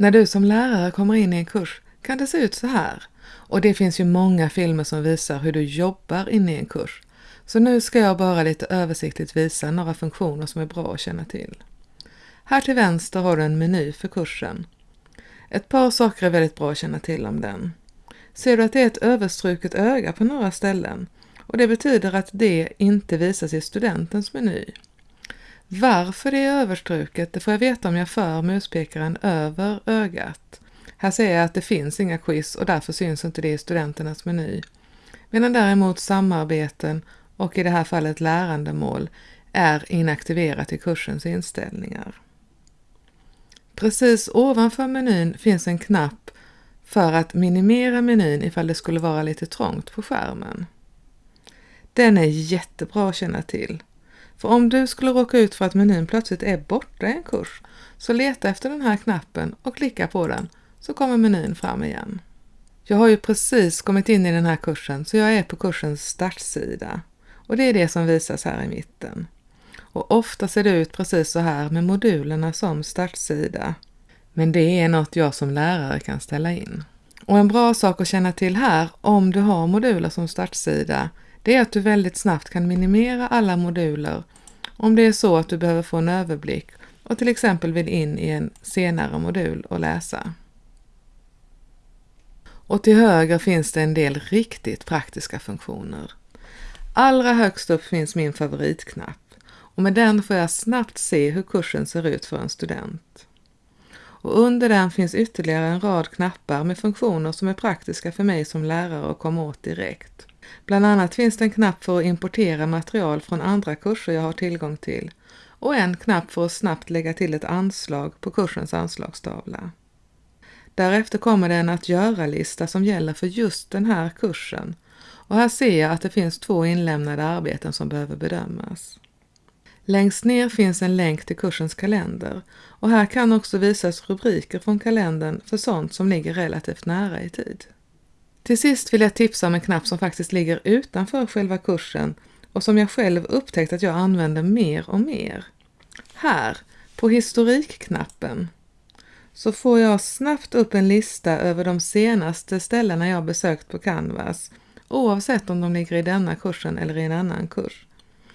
När du som lärare kommer in i en kurs kan det se ut så här. Och det finns ju många filmer som visar hur du jobbar inne i en kurs. Så nu ska jag bara lite översiktligt visa några funktioner som är bra att känna till. Här till vänster har du en meny för kursen. Ett par saker är väldigt bra att känna till om den. Ser du att det är ett överstruket öga på några ställen och det betyder att det inte visas i studentens meny. Varför det är överstruket det får jag veta om jag för muspekaren över ögat. Här ser jag att det finns inga quiz och därför syns inte det i studenternas meny. Medan däremot samarbeten och i det här fallet lärandemål är inaktiverat i kursens inställningar. Precis ovanför menyn finns en knapp för att minimera menyn ifall det skulle vara lite trångt på skärmen. Den är jättebra att känna till. För om du skulle råka ut för att menyn plötsligt är borta i en kurs, så leta efter den här knappen och klicka på den så kommer menyn fram igen. Jag har ju precis kommit in i den här kursen så jag är på kursens startsida och det är det som visas här i mitten. Och ofta ser det ut precis så här med modulerna som startsida. Men det är något jag som lärare kan ställa in. Och en bra sak att känna till här om du har moduler som startsida det är att du väldigt snabbt kan minimera alla moduler om det är så att du behöver få en överblick och till exempel vill in i en senare modul och läsa. Och till höger finns det en del riktigt praktiska funktioner. Allra högst upp finns min favoritknapp och med den får jag snabbt se hur kursen ser ut för en student. Och under den finns ytterligare en rad knappar med funktioner som är praktiska för mig som lärare att komma åt direkt. Bland annat finns det en knapp för att importera material från andra kurser jag har tillgång till och en knapp för att snabbt lägga till ett anslag på kursens anslagstavla. Därefter kommer det en att göra-lista som gäller för just den här kursen och här ser jag att det finns två inlämnade arbeten som behöver bedömas. Längst ner finns en länk till kursens kalender och här kan också visas rubriker från kalendern för sånt som ligger relativt nära i tid. Till sist vill jag tipsa om en knapp som faktiskt ligger utanför själva kursen och som jag själv upptäckt att jag använder mer och mer. Här, på historikknappen, så får jag snabbt upp en lista över de senaste ställena jag besökt på Canvas, oavsett om de ligger i denna kursen eller i en annan kurs.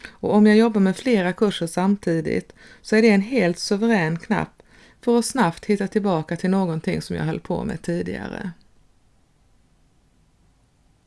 Och om jag jobbar med flera kurser samtidigt så är det en helt suverän knapp för att snabbt hitta tillbaka till någonting som jag höll på med tidigare.